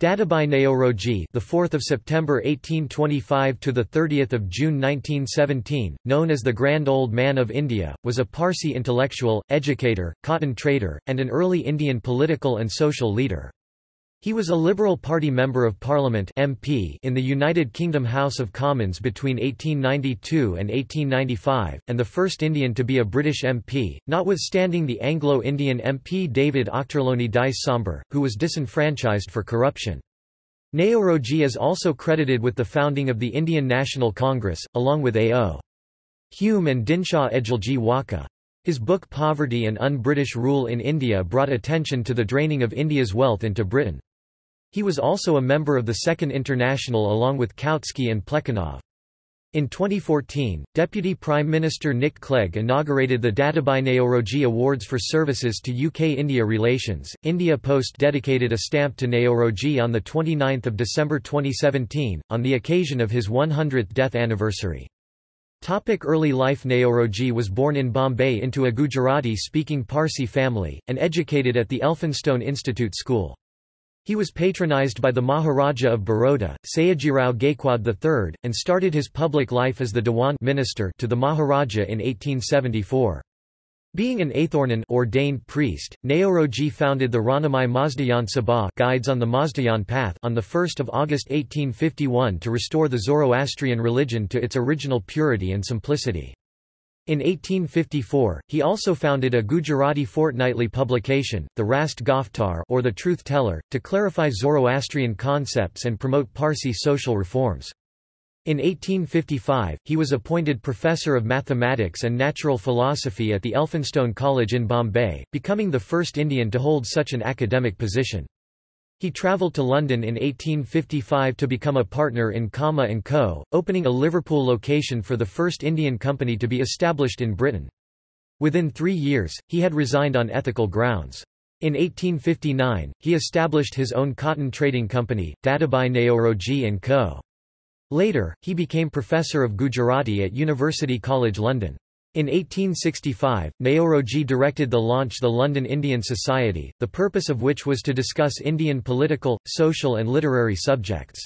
Dadabhai Naoroji, the 4th of September 1825 to the 30th of June 1917, known as the Grand Old Man of India, was a Parsi intellectual, educator, cotton trader, and an early Indian political and social leader. He was a Liberal Party Member of Parliament MP in the United Kingdom House of Commons between 1892 and 1895, and the first Indian to be a British MP, notwithstanding the Anglo-Indian MP David Ochterlony Dyce Sombre, who was disenfranchised for corruption. Naoroji is also credited with the founding of the Indian National Congress, along with A.O. Hume and Dinshaw Edulji Wacha. His book Poverty and Un-British Rule in India brought attention to the draining of India's wealth into Britain. He was also a member of the Second International along with Kautsky and Plekhanov. In 2014, Deputy Prime Minister Nick Clegg inaugurated the Dadabhai Naoroji Awards for services to UK-India relations. India Post dedicated a stamp to Naoroji on 29 December 2017, on the occasion of his 100th death anniversary. Topic early life Naoroji was born in Bombay into a Gujarati-speaking Parsi family, and educated at the Elphinstone Institute School. He was patronized by the Maharaja of Baroda, Sayajirao Gaikwad III, and started his public life as the Dewan minister to the Maharaja in 1874. Being an Athornan ordained priest, Naoroji founded the Rahnumai Mazdayasnan Sabha Guides on the Mazdayasnan Path on 1 August 1851 to restore the Zoroastrian religion to its original purity and simplicity. In 1854, he also founded a Gujarati fortnightly publication, the Rast Goftar or the Truth Teller, to clarify Zoroastrian concepts and promote Parsi social reforms. In 1855, he was appointed Professor of Mathematics and Natural Philosophy at the Elphinstone College in Bombay, becoming the first Indian to hold such an academic position. He travelled to London in 1855 to become a partner in Cama & Co., opening a Liverpool location for the first Indian company to be established in Britain. Within three years, he had resigned on ethical grounds. In 1859, he established his own cotton trading company, Dadabhai Naoroji & Co. Later, he became professor of Gujarati at University College London. In 1865, Naoroji directed the launch the London Indian Society, the purpose of which was to discuss Indian political, social and literary subjects.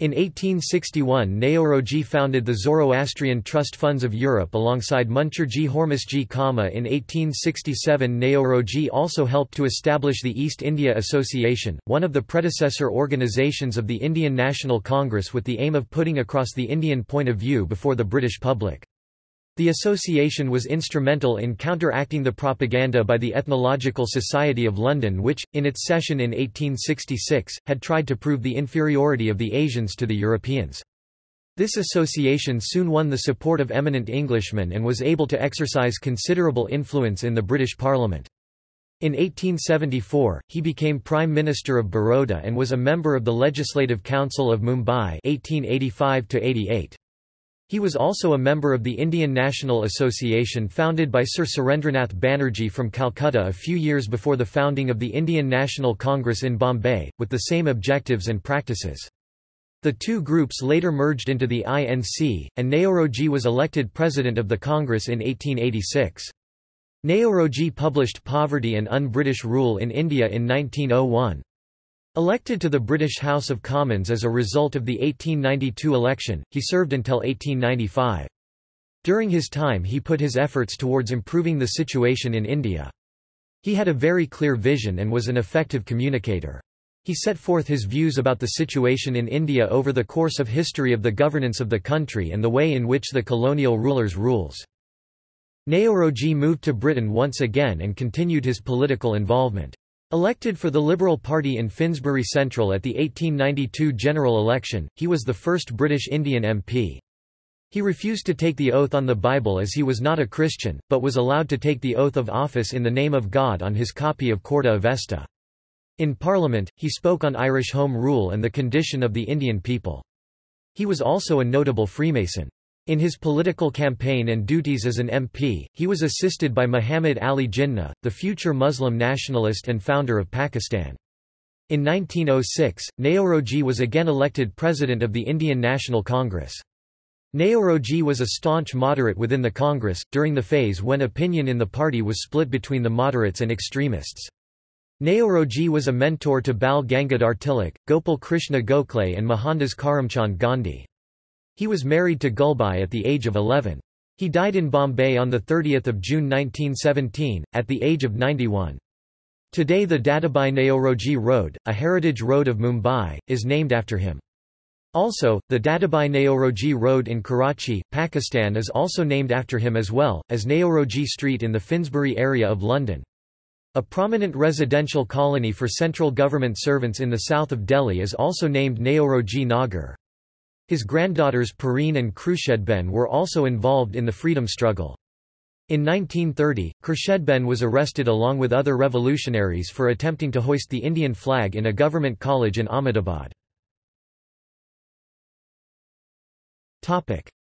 In 1861 Naoroji founded the Zoroastrian Trust Funds of Europe alongside Muncherji Hormusji Cama in 1867 Naoroji also helped to establish the East India Association, one of the predecessor organisations of the Indian National Congress with the aim of putting across the Indian point of view before the British public. The association was instrumental in counteracting the propaganda by the Ethnological Society of London which, in its session in 1866, had tried to prove the inferiority of the Asians to the Europeans. This association soon won the support of eminent Englishmen and was able to exercise considerable influence in the British Parliament. In 1874, he became Prime Minister of Baroda and was a member of the Legislative Council of Mumbai 1885 -88. He was also a member of the Indian National Association founded by Sir Surendranath Banerjee from Calcutta a few years before the founding of the Indian National Congress in Bombay, with the same objectives and practices. The two groups later merged into the INC, and Naoroji was elected president of the Congress in 1886. Naoroji published Poverty and Un-British Rule in India in 1901. Elected to the British House of Commons as a result of the 1892 election, he served until 1895. During his time he put his efforts towards improving the situation in India. He had a very clear vision and was an effective communicator. He set forth his views about the situation in India over the course of history of the governance of the country and the way in which the colonial rulers rules. Naoroji moved to Britain once again and continued his political involvement. Elected for the Liberal Party in Finsbury Central at the 1892 general election, he was the first British Indian MP. He refused to take the oath on the Bible as he was not a Christian, but was allowed to take the oath of office in the name of God on his copy of Khordeh Avesta. In Parliament, he spoke on Irish Home Rule and the condition of the Indian people. He was also a notable Freemason. In his political campaign and duties as an MP, he was assisted by Muhammad Ali Jinnah, the future Muslim nationalist and founder of Pakistan. In 1906, Naoroji was again elected president of the Indian National Congress. Naoroji was a staunch moderate within the Congress, during the phase when opinion in the party was split between the moderates and extremists. Naoroji was a mentor to Bal Gangadhar Tilak, Gopal Krishna Gokhale and Mohandas Karamchand Gandhi. He was married to Gulbai at the age of 11. He died in Bombay on 30 June 1917, at the age of 91. Today the Dadabhai Naoroji Road, a heritage road of Mumbai, is named after him. Also, the Dadabhai Naoroji Road in Karachi, Pakistan is also named after him as well, as Naoroji Street in the Finsbury area of London. A prominent residential colony for central government servants in the south of Delhi is also named Naoroji Nagar. His granddaughters Pareen and Khurshedben were also involved in the freedom struggle. In 1930, Khurshedben was arrested along with other revolutionaries for attempting to hoist the Indian flag in a government college in Ahmedabad.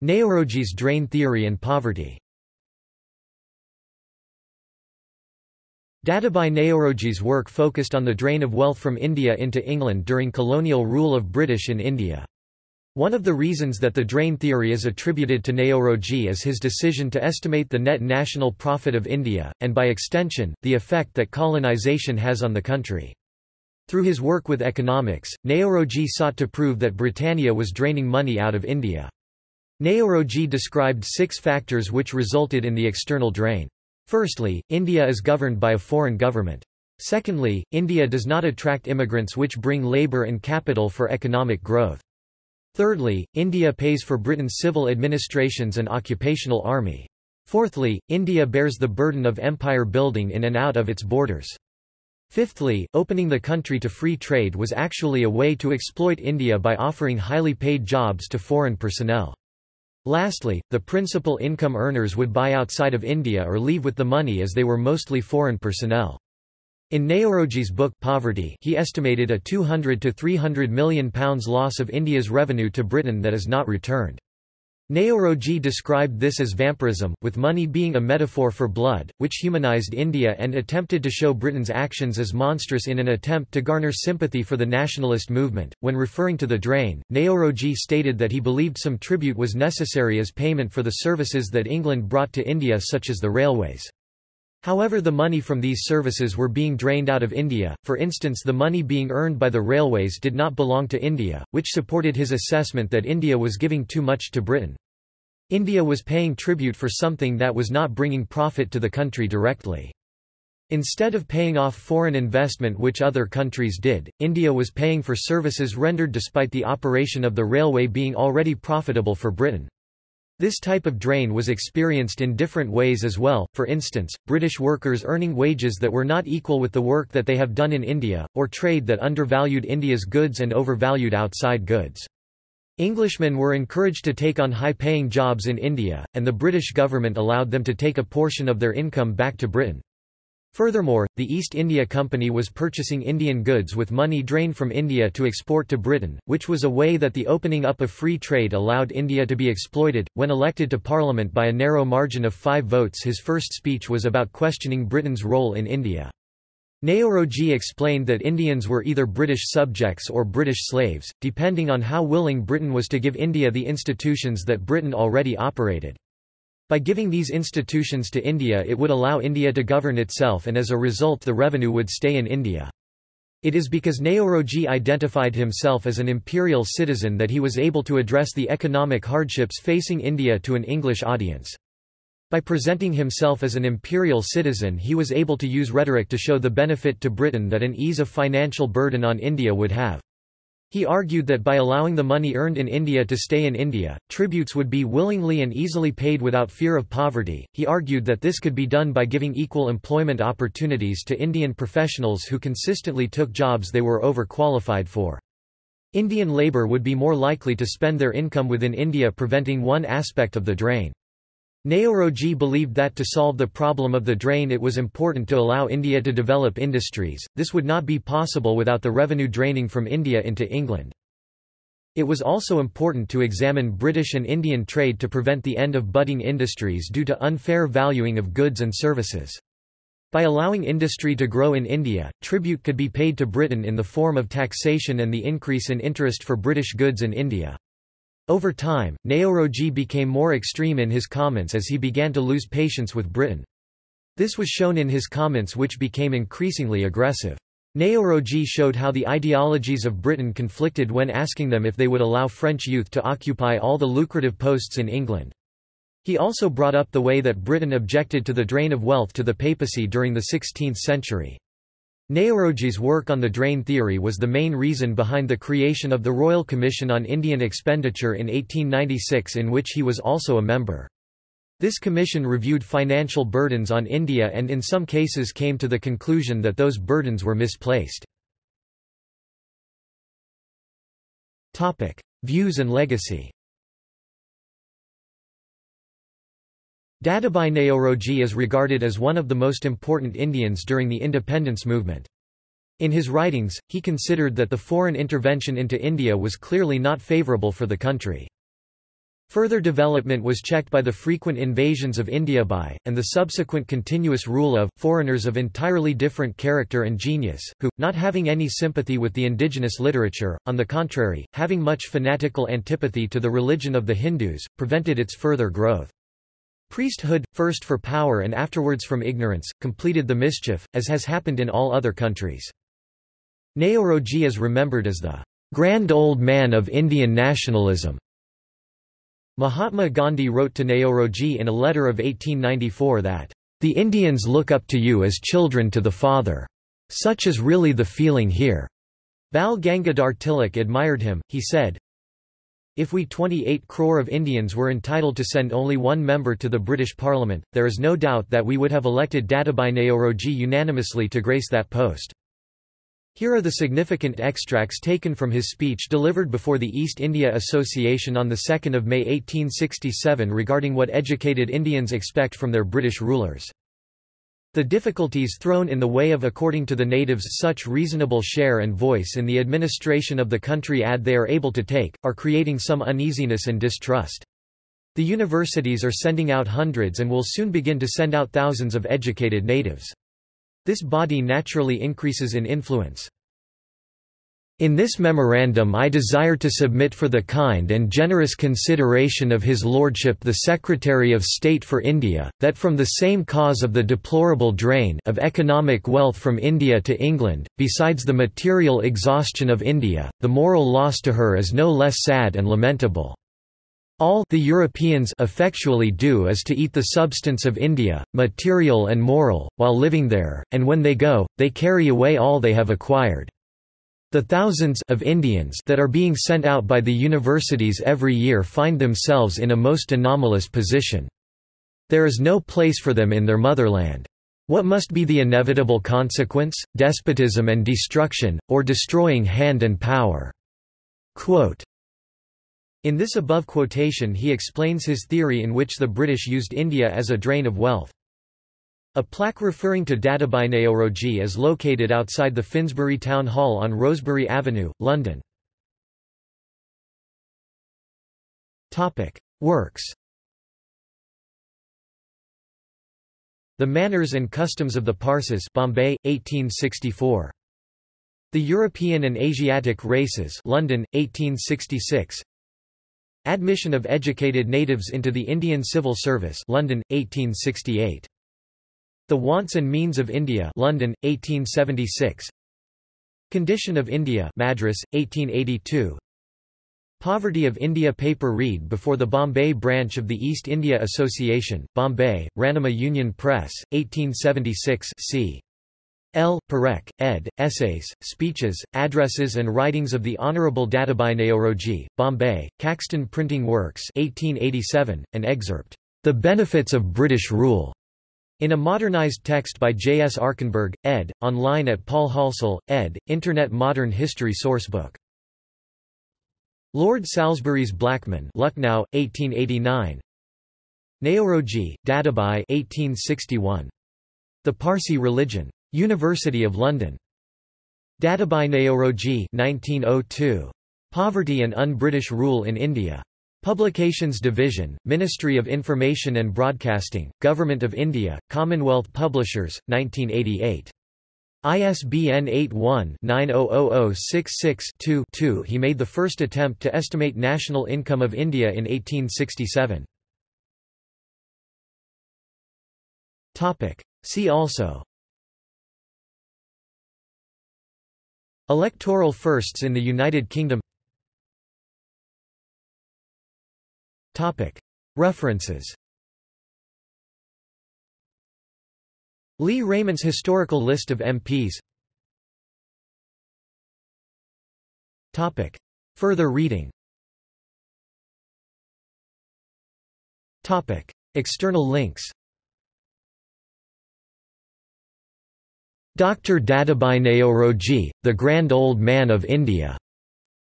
Naoroji's drain theory and poverty Dadabhai Naoroji's work focused on the drain of wealth from India into England during colonial rule of British in India. One of the reasons that the drain theory is attributed to Naoroji is his decision to estimate the net national profit of India, and by extension, the effect that colonization has on the country. Through his work with economics, Naoroji sought to prove that Britannia was draining money out of India. Naoroji described six factors which resulted in the external drain. Firstly, India is governed by a foreign government. Secondly, India does not attract immigrants which bring labour and capital for economic growth. Thirdly, India pays for Britain's civil administrations and occupational army. Fourthly, India bears the burden of empire building in and out of its borders. Fifthly, opening the country to free trade was actually a way to exploit India by offering highly paid jobs to foreign personnel. Lastly, the principal income earners would buy outside of India or leave with the money as they were mostly foreign personnel. In Naoroji's book Poverty he estimated a 200 to 300 million pounds loss of India's revenue to Britain that is not returned. Naoroji described this as vampirism, with money being a metaphor for blood, which humanized India and attempted to show Britain's actions as monstrous in an attempt to garner sympathy for the nationalist movement. When referring to the drain, Naoroji stated that he believed some tribute was necessary as payment for the services that England brought to India such as the railways. However the money from these services were being drained out of India, for instance the money being earned by the railways did not belong to India, which supported his assessment that India was giving too much to Britain. India was paying tribute for something that was not bringing profit to the country directly. Instead of paying off foreign investment which other countries did, India was paying for services rendered despite the operation of the railway being already profitable for Britain. This type of drain was experienced in different ways as well, for instance, British workers earning wages that were not equal with the work that they have done in India, or trade that undervalued India's goods and overvalued outside goods. Englishmen were encouraged to take on high-paying jobs in India, and the British government allowed them to take a portion of their income back to Britain. Furthermore, the East India Company was purchasing Indian goods with money drained from India to export to Britain, which was a way that the opening up of free trade allowed India to be exploited. When elected to Parliament by a narrow margin of five votes, his first speech was about questioning Britain's role in India. Naoroji explained that Indians were either British subjects or British slaves, depending on how willing Britain was to give India the institutions that Britain already operated. By giving these institutions to India it would allow India to govern itself and as a result the revenue would stay in India. It is because Naoroji identified himself as an imperial citizen that he was able to address the economic hardships facing India to an English audience. By presenting himself as an imperial citizen he was able to use rhetoric to show the benefit to Britain that an ease of financial burden on India would have. He argued that by allowing the money earned in India to stay in India, tributes would be willingly and easily paid without fear of poverty. He argued that this could be done by giving equal employment opportunities to Indian professionals who consistently took jobs they were overqualified for. Indian labour would be more likely to spend their income within India preventing one aspect of the drain. Naoroji believed that to solve the problem of the drain it was important to allow India to develop industries, this would not be possible without the revenue draining from India into England. It was also important to examine British and Indian trade to prevent the end of budding industries due to unfair valuing of goods and services. By allowing industry to grow in India, tribute could be paid to Britain in the form of taxation and the increase in interest for British goods in India. Over time, Naoroji became more extreme in his comments as he began to lose patience with Britain. This was shown in his comments which became increasingly aggressive. Naoroji showed how the ideologies of Britain conflicted when asking them if they would allow French youth to occupy all the lucrative posts in England. He also brought up the way that Britain objected to the drain of wealth to the papacy during the 16th century. Naoroji's work on the drain theory was the main reason behind the creation of the Royal Commission on Indian Expenditure in 1896 in which he was also a member. This commission reviewed financial burdens on India and in some cases came to the conclusion that those burdens were misplaced. Views and legacy Dadabhai Naoroji is regarded as one of the most important Indians during the independence movement. In his writings, he considered that the foreign intervention into India was clearly not favourable for the country. Further development was checked by the frequent invasions of India by, and the subsequent continuous rule of, foreigners of entirely different character and genius, who, not having any sympathy with the indigenous literature, on the contrary, having much fanatical antipathy to the religion of the Hindus, prevented its further growth. Priesthood, first for power and afterwards from ignorance, completed the mischief, as has happened in all other countries. Naoroji is remembered as the grand old man of Indian nationalism. Mahatma Gandhi wrote to Naoroji in a letter of 1894 that, "...the Indians look up to you as children to the father. Such is really the feeling here." Bal Gangadhar Tilak admired him, he said, if we 28 crore of Indians were entitled to send only one member to the British Parliament, there is no doubt that we would have elected Dadabhai Naoroji unanimously to grace that post. Here are the significant extracts taken from his speech delivered before the East India Association on 2 May 1867 regarding what educated Indians expect from their British rulers. The difficulties thrown in the way of according to the natives such reasonable share and voice in the administration of the country ad they are able to take, are creating some uneasiness and distrust. The universities are sending out hundreds and will soon begin to send out thousands of educated natives. This body naturally increases in influence. In this memorandum I desire to submit for the kind and generous consideration of His Lordship the Secretary of State for India, that from the same cause of the deplorable drain of economic wealth from India to England, besides the material exhaustion of India, the moral loss to her is no less sad and lamentable. All the Europeans effectually do is to eat the substance of India, material and moral, while living there, and when they go, they carry away all they have acquired. The thousands of Indians that are being sent out by the universities every year find themselves in a most anomalous position. There is no place for them in their motherland. What must be the inevitable consequence? Despotism and destruction, or destroying hand and power." Quote. In this above quotation he explains his theory in which the British used India as a drain of wealth. A plaque referring to Dadabhai Naoroji is located outside the Finsbury Town Hall on Rosebery Avenue, London. Works The Manners and Customs of the Parsis Bombay, 1864. The European and Asiatic Races London, 1866. Admission of educated natives into the Indian Civil Service London, 1868. The Wants and Means of India London, 1876 Condition of India Madras, 1882 Poverty of India paper read before the Bombay branch of the East India Association, Bombay, Ranama Union Press, 1876 c. L. Parekh, ed., Essays, Speeches, Addresses and Writings of the Honourable Dadabhai Naoroji, Bombay, Caxton Printing Works 1887, an excerpt, The Benefits of British Rule, in a modernized text by J. S. Arkenberg, ed., online at Paul Halsall, ed., Internet Modern History Sourcebook. Lord Salisbury's Blackman Lucknow, 1889 Naoroji, Dadabhai 1861. The Parsi Religion. University of London. Dadabhai Naoroji 1902. Poverty and Un-British Rule in India. Publications Division, Ministry of Information and Broadcasting, Government of India, Commonwealth Publishers, 1988. ISBN 81-900066-2-2 He made the first attempt to estimate national income of India in 1867. See also Electoral firsts in the United Kingdom References. Leigh Rayment's Historical List of MPs Further reading. External links. Dr. Dadabhai Naoroji, the Grand Old Man of India.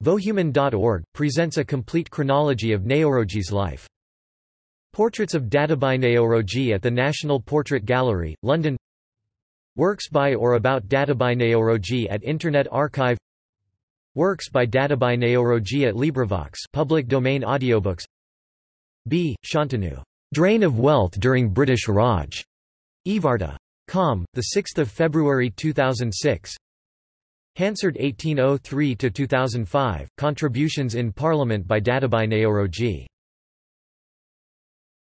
Vohuman.org, presents a complete chronology of Naoroji's life. Portraits of Dadabhai Naoroji at the National Portrait Gallery, London Works by or about Dadabhai Naoroji at Internet Archive Works by Dadabhai Naoroji at LibriVox public domain audiobooks B. Shantanu. Drain of Wealth During British Raj. Evarta. Com. 6 February 2006 Hansard 1803–2005, Contributions in Parliament by Dadabhai Naoroji